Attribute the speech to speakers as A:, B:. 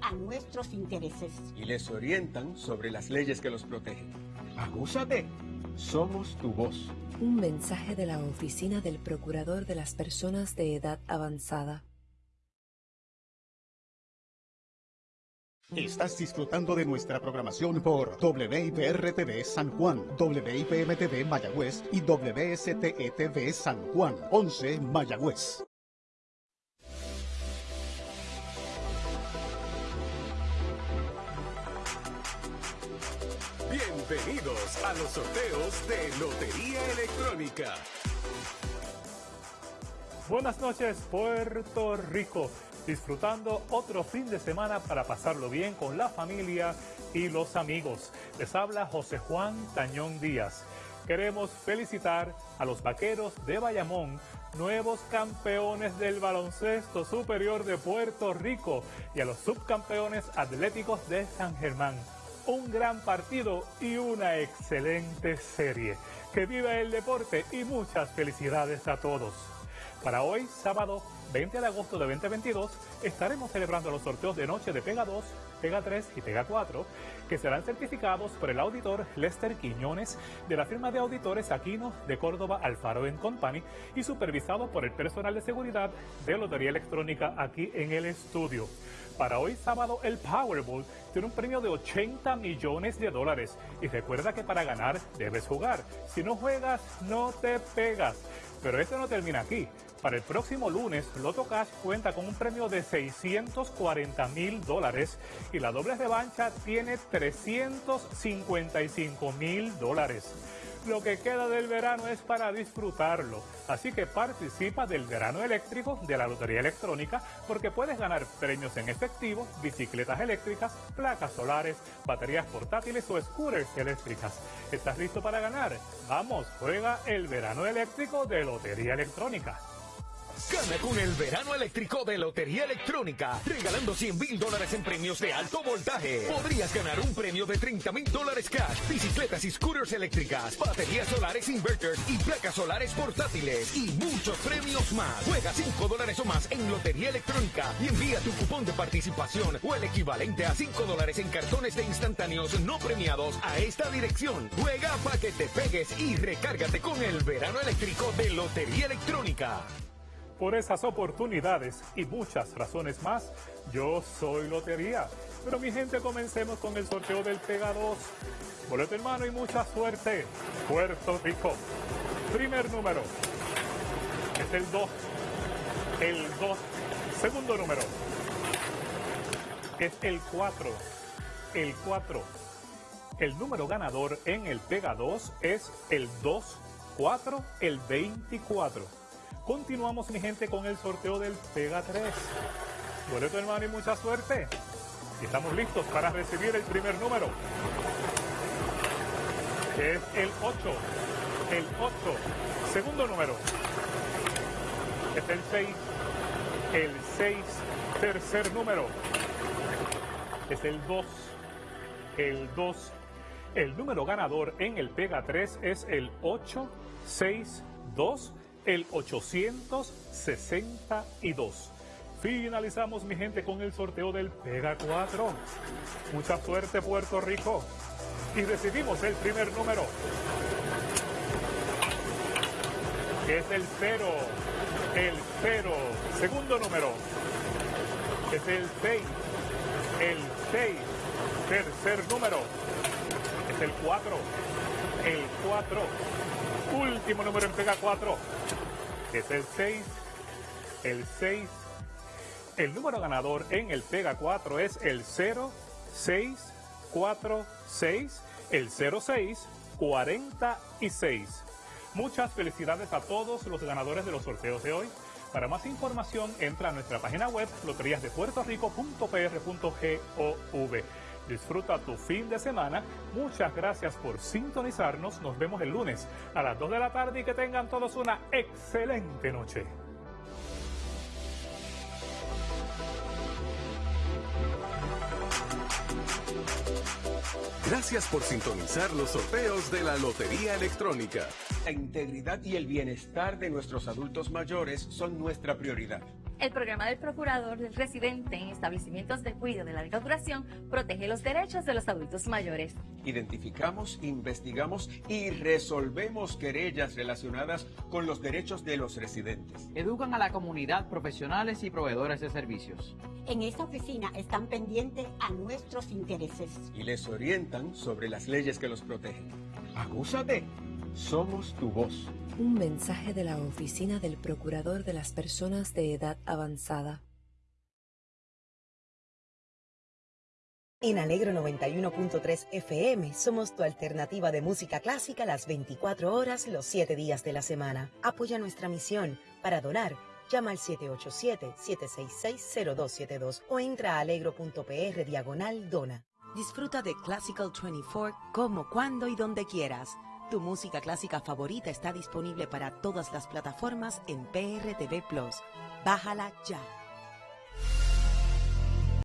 A: a nuestros intereses.
B: Y les orientan sobre las leyes que los protegen. Agúzate. Somos tu voz.
C: Un mensaje de la Oficina del Procurador de las Personas de Edad Avanzada.
D: Estás disfrutando de nuestra programación por WIPR-TV San Juan, WIPM-TV Mayagüez y WSTE-TV San Juan, 11 Mayagüez.
E: Bienvenidos a los sorteos de Lotería Electrónica.
F: Buenas noches, Puerto Rico. Disfrutando otro fin de semana para pasarlo bien con la familia y los amigos. Les habla José Juan Tañón Díaz. Queremos felicitar a los vaqueros de Bayamón, nuevos campeones del baloncesto superior de Puerto Rico, y a los subcampeones atléticos de San Germán un gran partido y una excelente serie. Que viva el deporte y muchas felicidades a todos. Para hoy, sábado 20 de agosto de 2022, estaremos celebrando los sorteos de noche de Pega 2, Pega 3 y Pega 4, que serán certificados por el auditor Lester Quiñones de la firma de auditores Aquino de Córdoba Alfaro Company y supervisado por el personal de seguridad de Lotería Electrónica aquí en el estudio. Para hoy sábado el Powerball tiene un premio de 80 millones de dólares y recuerda que para ganar debes jugar. Si no juegas no te pegas. Pero esto no termina aquí. Para el próximo lunes, Loto Cash cuenta con un premio de 640 mil dólares y la doble revancha tiene 355 mil dólares. Lo que queda del verano es para disfrutarlo, así que participa del verano eléctrico de la Lotería Electrónica porque puedes ganar premios en efectivo, bicicletas eléctricas, placas solares, baterías portátiles o scooters eléctricas. ¿Estás listo para ganar? Vamos, juega el verano eléctrico de Lotería Electrónica.
E: Gana con el verano eléctrico de Lotería Electrónica, regalando 100 mil dólares en premios de alto voltaje. Podrías ganar un premio de 30 mil dólares cash, bicicletas y scooters eléctricas, baterías solares inverters y placas solares portátiles y muchos premios más. Juega 5 dólares o más en Lotería Electrónica y envía tu cupón de participación o el equivalente a 5 dólares en cartones de instantáneos no premiados a esta dirección. Juega para que te pegues y recárgate con el verano eléctrico de Lotería Electrónica.
F: Por esas oportunidades y muchas razones más, yo soy Lotería. Pero mi gente, comencemos con el sorteo del Pega 2. Boleto en mano y mucha suerte. Puerto Rico. Primer número. Es el 2. El 2. Segundo número. Es el 4. El 4. El número ganador en el Pega 2 es el 2, 4, el 24. Continuamos, mi gente, con el sorteo del Pega 3. Boleto hermano y mucha suerte. Y estamos listos para recibir el primer número. es el 8. El 8. Segundo número. Es el 6. El 6. Tercer número. Es el 2. El 2. El número ganador en el Pega 3 es el 862 el 862. Finalizamos, mi gente, con el sorteo del Pega 4. Mucha suerte, Puerto Rico. Y recibimos el primer número. Que es el 0. El 0. Segundo número. Es el 6. El 6. Tercer número. Es el 4. El 4. Último número en Pega 4 es el 6, el 6. El número ganador en el Pega 4 es el 0646, el 0646. Muchas felicidades a todos los ganadores de los sorteos de hoy. Para más información, entra a nuestra página web loteríasdepuertorico.pr.gov. Disfruta tu fin de semana. Muchas gracias por sintonizarnos. Nos vemos el lunes a las 2 de la tarde y que tengan todos una excelente noche.
E: Gracias por sintonizar los sorteos de la Lotería Electrónica.
B: La integridad y el bienestar de nuestros adultos mayores son nuestra prioridad.
G: El programa del procurador del residente en establecimientos de cuidado de larga duración protege los derechos de los adultos mayores.
B: Identificamos, investigamos y resolvemos querellas relacionadas con los derechos de los residentes.
H: Educan a la comunidad profesionales y proveedores de servicios.
A: En esta oficina están pendientes a nuestros intereses.
B: Y les orientan sobre las leyes que los protegen. Agúzate. Somos tu voz.
C: Un mensaje de la Oficina del Procurador de las Personas de Edad Avanzada.
I: En Alegro 91.3 FM somos tu alternativa de música clásica las 24 horas, los 7 días de la semana. Apoya nuestra misión. Para donar, llama al 787-766-0272 o entra a alegro.pr diagonal dona. Disfruta de Classical 24 como, cuando y donde quieras. Tu música clásica favorita está disponible para todas las plataformas en PRTV Plus. Bájala ya.